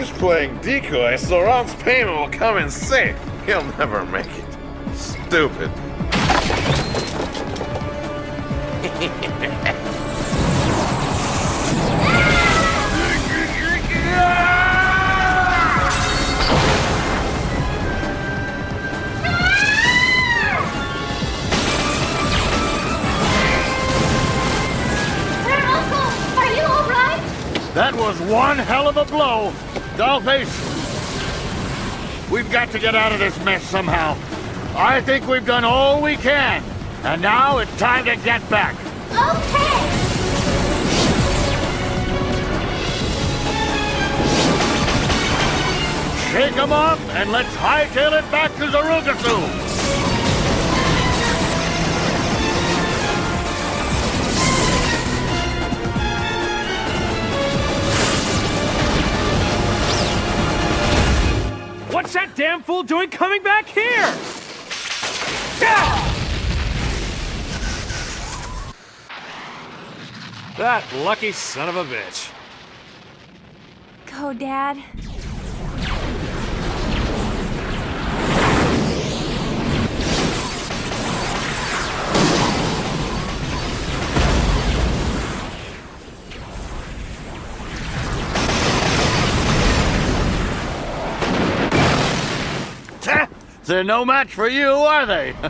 He's playing decoy, so Ron's payment will come in safe. He'll never make it. Stupid. Sir, Uncle, are you all right? That was one hell of a blow. Dollface, we've got to get out of this mess somehow. I think we've done all we can. And now it's time to get back. Okay. Shake 'em off and let's hightail it back to Zarugasu. What's that damn fool doing coming back here? Ah! That lucky son of a bitch. Go, Dad. They're no match for you, are they?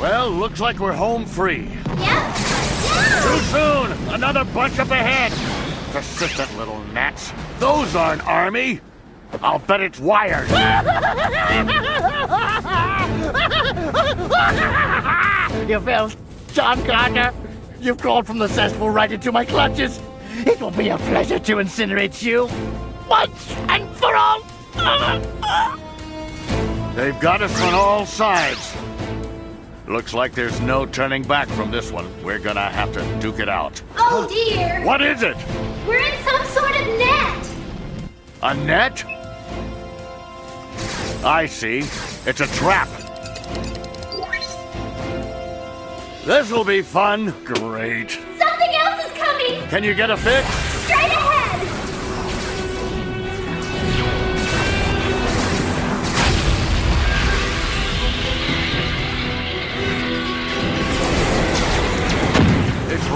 well, looks like we're home free. Yep. Too soon! Another bunch up ahead! Persistent little gnats. Those aren't army! I'll bet it's wired. You fell, John Carter. You've crawled from the cesspool right into my clutches. It will be a pleasure to incinerate you once and for all. They've got us on all sides. Looks like there's no turning back from this one. We're gonna have to duke it out. Oh dear. What is it? We're in some sort of net. A net? I see. It's a trap. This'll be fun. Great. Something else is coming. Can you get a fix?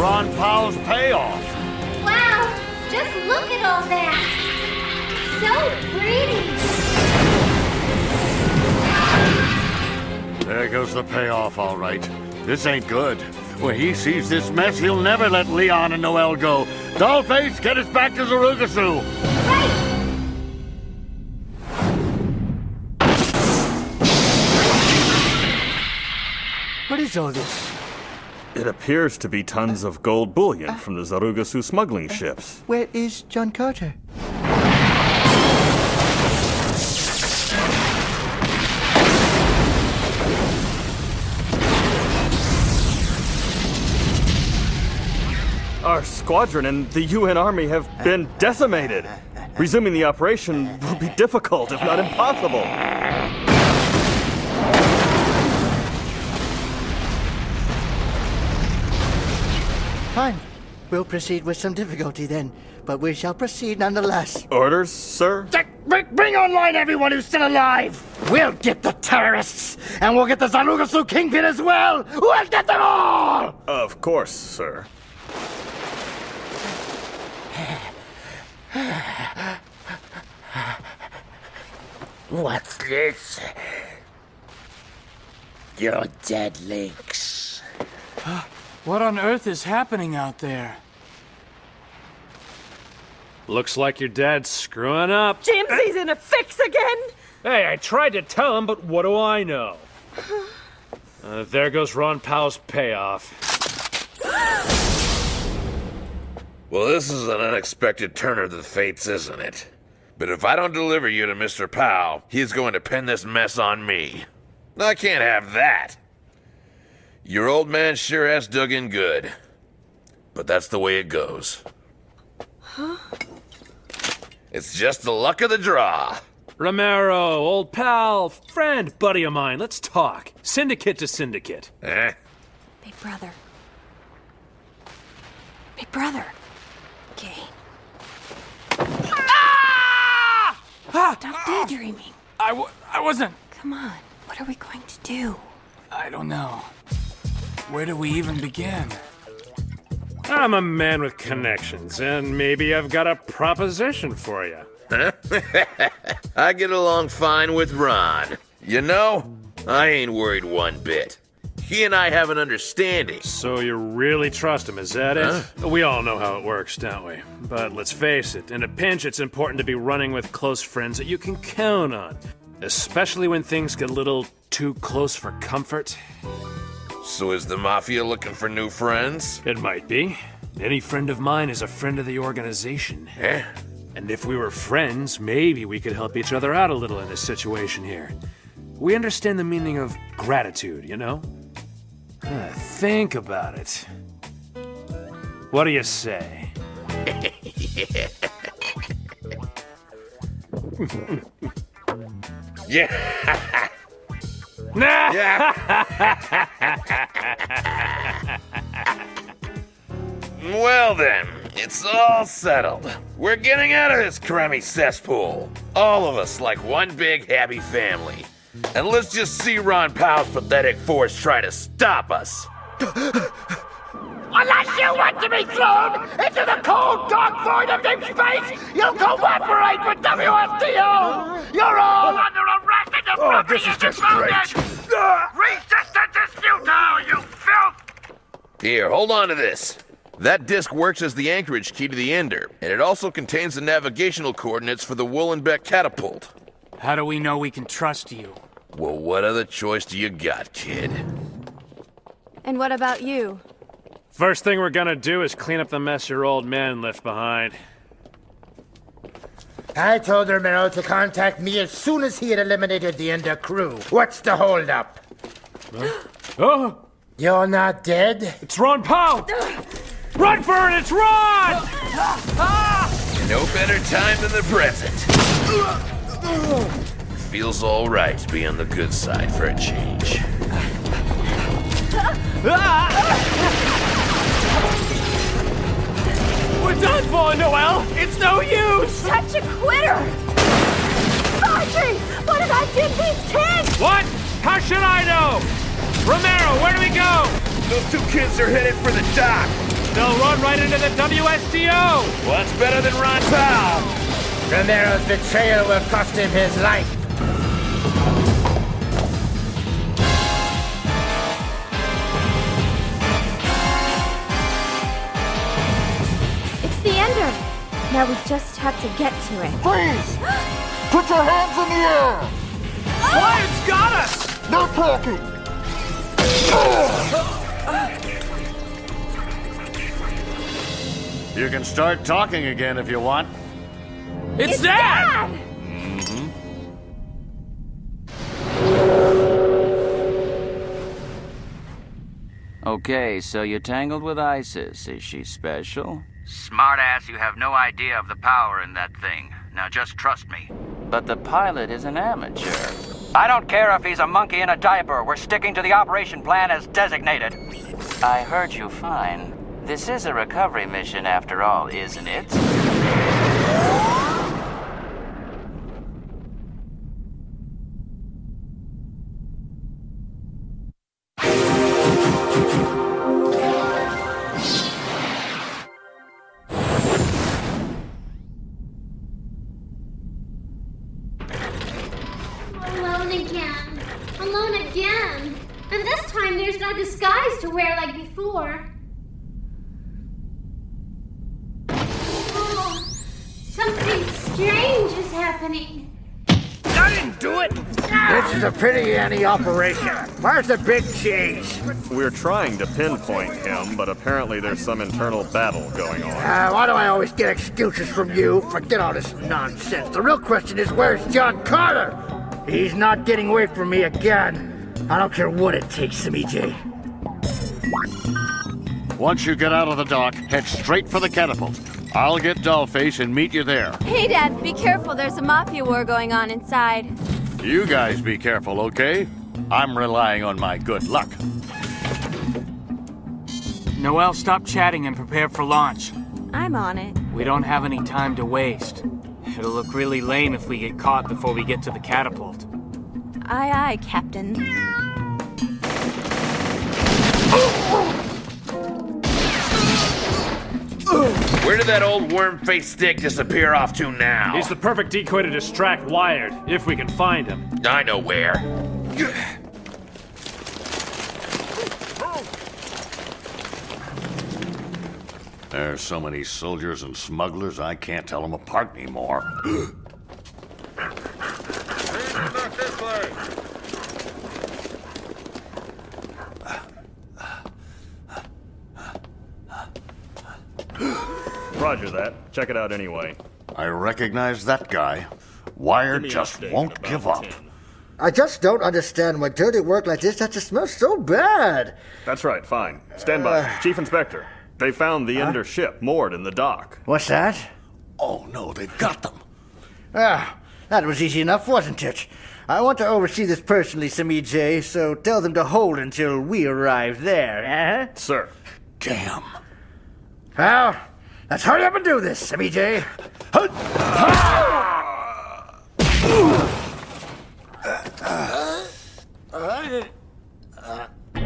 Ron Powell's payoff. Wow. Just look at all that. So pretty. There goes the payoff, all right. This ain't good. When he sees this mess, he'll never let Leon and Noel go. Dollface, get us back to Zarugasu. Right. What is all this? It appears to be tons of gold bullion from the Zarugasu smuggling ships. Where is John Carter? Our squadron and the UN Army have been decimated. Resuming the operation will be difficult, if not impossible. Fine. We'll proceed with some difficulty then, but we shall proceed nonetheless. Orders, sir? Bring, bring online everyone who's still alive! We'll get the terrorists, and we'll get the Zarugasu Kingpin as well! We'll get them all! Of course, sir. What's this? You're dead, Lynx. What on earth is happening out there? Looks like your dad's screwing up. Jimsy's in a fix again. Hey, I tried to tell him, but what do I know? Uh, there goes Ron Powell's payoff. Well, this is an unexpected turn of the fates, isn't it? But if I don't deliver you to Mr. Powell, he's going to pin this mess on me. I can't have that. Your old man sure has dug in good. But that's the way it goes. Huh? It's just the luck of the draw. Romero, old pal, friend, buddy of mine, let's talk. Syndicate to syndicate. Eh? Big brother. Big brother. Okay. Ah! ah! Stop daydreaming. I w I wasn't. Come on, what are we going to do? I don't know. Where do we even begin? I'm a man with connections, and maybe I've got a proposition for you. I get along fine with Ron. You know, I ain't worried one bit. He and I have an understanding. So you really trust him, is that it? We all know how it works, don't we? But let's face it, in a pinch, it's important to be running with close friends that you can count on. Especially when things get a little too close for comfort. So is the Mafia looking for new friends? It might be. Any friend of mine is a friend of the organization. Eh? And if we were friends, maybe we could help each other out a little in this situation here. We understand the meaning of gratitude, you know? Ah, think about it. What do you say? Yeah. Nah! Well then, it's all settled. We're getting out of this crummy cesspool. All of us like one big happy family. And let's just see Ron Powell's pathetic force try to stop us. Unless you want to be thrown into the cold, dark void of deep space, you'll cooperate with WSTO! You're all under arrest and your Oh, this is just great. Resistance is futile, you filth! Here, hold on to this. That disc works as the anchorage key to the Ender, and it also contains the navigational coordinates for the Wollenbeck catapult. How do we know we can trust you? Well, what other choice do you got, kid? And what about you? First thing we're gonna do is clean up the mess your old man left behind. I told Romero to contact me as soon as he had eliminated the Ender crew. What's the holdup? Oh! You're not dead? It's Ron Powell! Run for it! It's Ron! Ah! No better time than the present. Feels all right to be on the good side for a change. Ah! Done for, Noel! It's no use! Such a quitter! Audrey! What did I do to these kids? What? How should I know? Romero, where do we go? Those two kids are headed for the dock. They'll run right into the WSDO! What's better than Ron Powell? Romero's betrayal will cost him his life. Now we just have to get to it. Freeze! Put your hands in the air! Quiet's got us! No talking! You can start talking again if you want. It's, Dad! Okay, so you tangled with ISIS. Is she special? Smartass, you have no idea of the power in that thing. Now just trust me. But the pilot is an amateur. I don't care if he's a monkey in a diaper. We're sticking to the operation plan as designated. I heard you fine. This is a recovery mission after all, isn't it? No disguise to wear like before. Oh, something strange is happening. I didn't do it! This is a pretty Annie operation. Where's the big cheese? We're trying to pinpoint him, but apparently there's some internal battle going on. Uh, why do I always get excuses from you? Forget all this nonsense. The real question is where's John Carter? He's not getting away from me again. I don't care what it takes, EJ. Once you get out of the dock, head straight for the catapult. I'll get Dollface and meet you there. Hey, Dad, be careful. There's a mafia war going on inside. You guys be careful, okay? I'm relying on my good luck. Noel, stop chatting and prepare for launch. I'm on it. We don't have any time to waste. It'll look really lame if we get caught before we get to the catapult. Aye, aye, Captain. Where did that old worm-faced stick disappear off to now? He's the perfect decoy to distract Wired, if we can find him. I know where. There's so many soldiers and smugglers, I can't tell them apart anymore. That. Check it out anyway. I recognize that guy. Wired just won't about give up. ten. I just don't understand why dirty work like this has to smell so bad. That's right, fine. Stand by. Chief Inspector, they found the Ender ship moored in the dock. What's that? Oh no, they've got them. Ah, that was easy enough, wasn't it? I want to oversee this personally, Simi J, so tell them to hold until we arrive there, eh? Sir. Damn. Well, let's hurry up and do this, Simi J.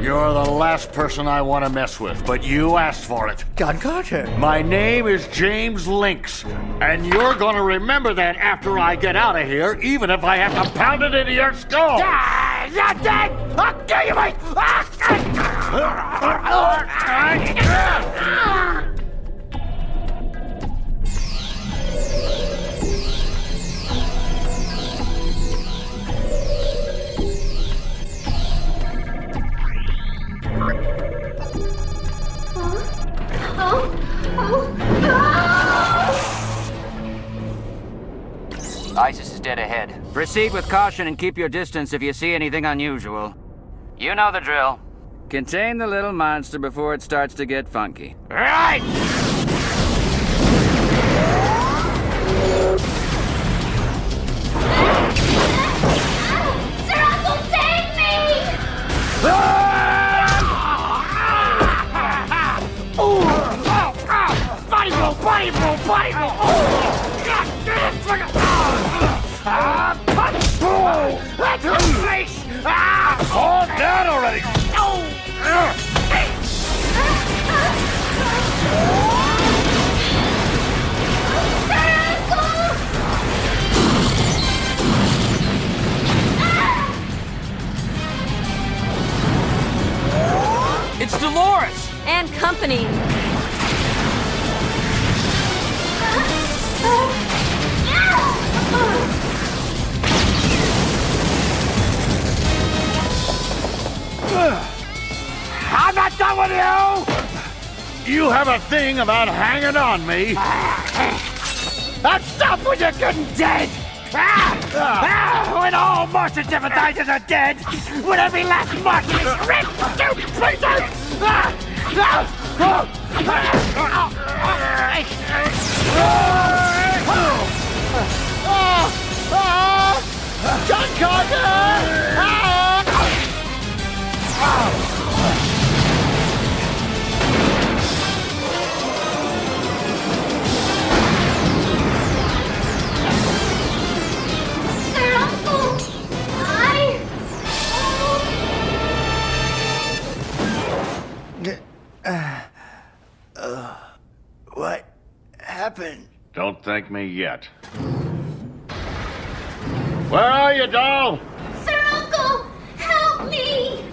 You're the last person I want to mess with, but you asked for it. John Carter. My name is James Lynx, and you're gonna remember that after I get out of here, even if I have to pound it into your skull. Ah, you're dead! I'll kill you, mate! ISIS is dead ahead. Proceed with caution and keep your distance if you see anything unusual. You know the drill. Contain the little monster before it starts to get funky. Right! And company. I'm not done with you! You have a thing about hanging on me. I'll stop when you're good and dead! Ah! Ah! When all Martian sympathizers are dead! When every last Martian is ripped to pieces! Ah! Ah! Ah! Ah! John Carter! Don't thank me yet. Where are you, doll? Sir Uncle! Help me!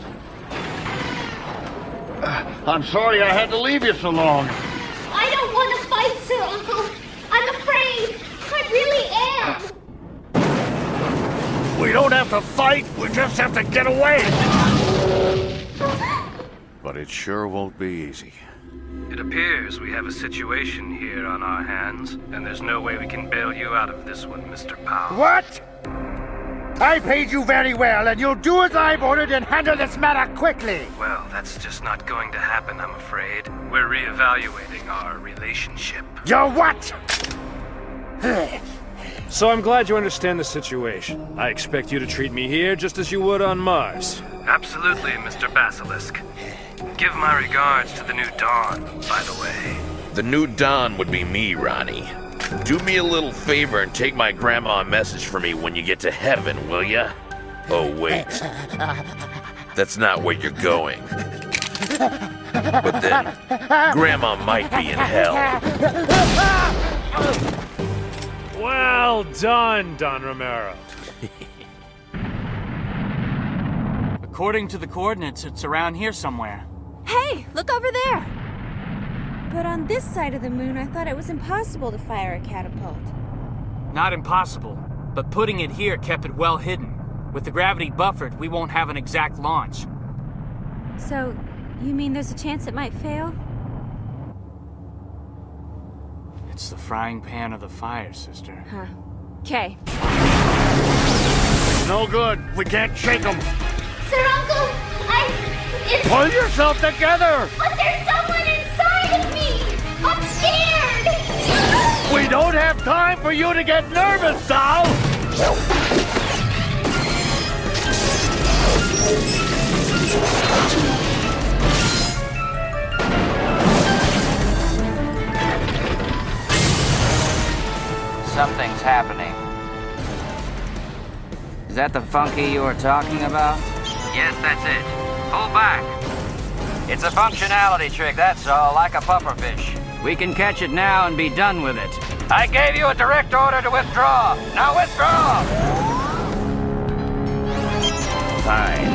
Uh, I'm sorry I had to leave you so long. I don't want to fight, Sir Uncle! I'm afraid! I really am! We don't have to fight, we just have to get away. But it sure won't be easy. It appears we have a situation here on our hands, and there's no way we can bail you out of this one, Mr. Powell. What? I paid you very well, and you'll do as I've ordered and handle this matter quickly. Well, that's just not going to happen, I'm afraid. We're reevaluating our relationship. You're what? So I'm glad you understand the situation. I expect you to treat me here just as you would on Mars. Absolutely, Mr. Basilisk. Give my regards to the new Don, by the way. The new Don would be me, Ronnie. Do me a little favor and take my grandma a message for me when you get to heaven, will ya? Oh, wait. That's not where you're going. But then, Grandma might be in hell. Well done, Don Romero. According to the coordinates, it's around here somewhere. Hey, look over there! But on this side of the moon, I thought it was impossible to fire a catapult. Not impossible, but putting it here kept it well hidden. With the gravity buffered, we won't have an exact launch. So, you mean there's a chance it might fail? It's the frying pan of the fire, sister. Huh. Okay. No good. We can't shake them. Sir Uncle, I. It's. Pull yourself together! But there's someone inside of me! I'm scared! We don't have time for you to get nervous, doll! Something's happening. Is that the funky you were talking about? Yes, that's it. Pull back. It's a functionality trick, that's all, like a pufferfish. We can catch it now and be done with it. I gave you a direct order to withdraw. Now withdraw! Fine.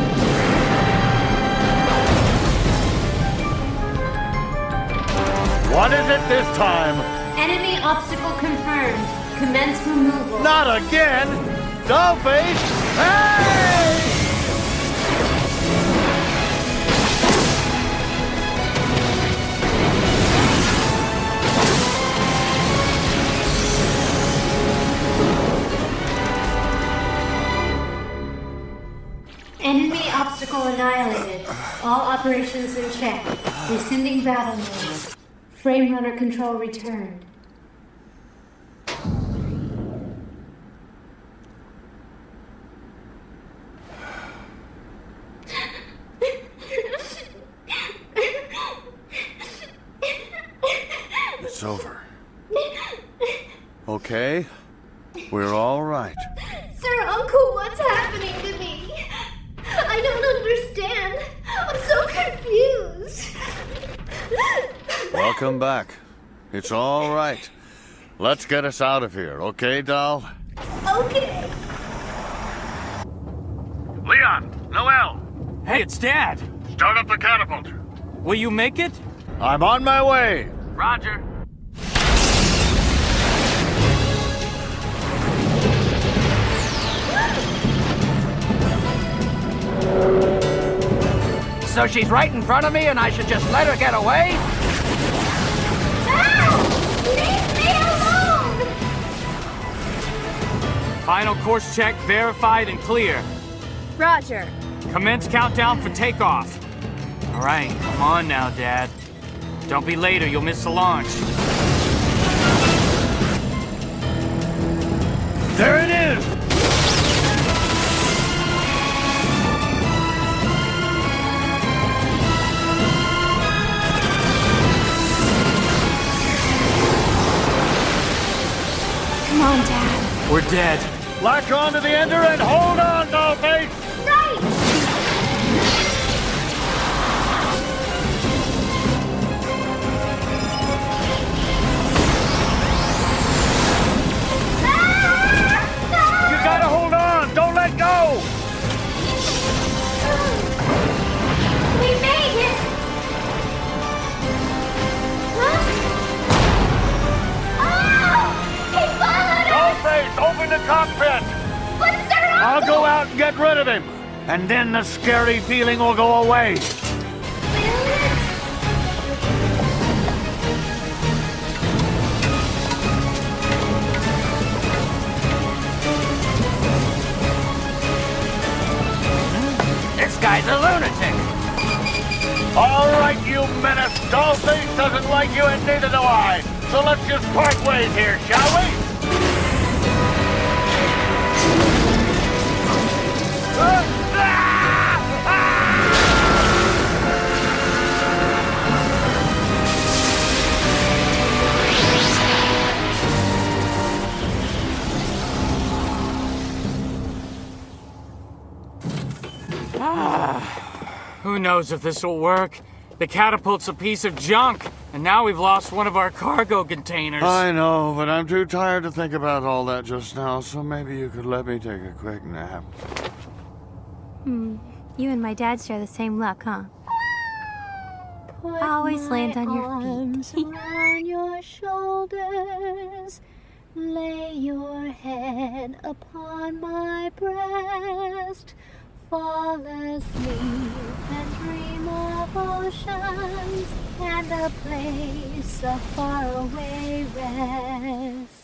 What is it this time? Enemy obstacle confirmed. Commence removal. Not again! Dollface! Hey! Operations in check. Rescinding battle mode. Frame runner control returned. It's over. Okay? We're all right. Sir Uncle, what's happening to me? I don't understand. I'm so confused. Welcome back. It's all right. Let's get us out of here, okay, doll? Okay. Leon! Noel! Hey, it's Dad! Start up the catapult. Will you make it? I'm on my way. Roger. So she's right in front of me and I should just let her get away? Leave me alone! Final course check verified and clear. Roger. Commence countdown for takeoff. All right, come on now, Dad. Don't be late or you'll miss the launch. There it is! We're dead. Latch on to the ender and hold on, Dollface! Right! Dollface, open the cockpit! But Sir Uncle! I'll go out and get rid of him. And then the scary feeling will go away. This guy's a lunatic. All right, you menace. Dollface doesn't like you, and neither do I. So let's just part ways here, shall we? Who knows if this will work? The catapult's a piece of junk, and now we've lost one of our cargo containers. I know, but I'm too tired to think about all that just now, so maybe you could let me take a quick nap. Hmm. You and my dad share the same luck, huh? Put Always land on your arms feet. around your shoulders. Lay your head upon my breast. Fall asleep and dream of oceans and a place of faraway rest.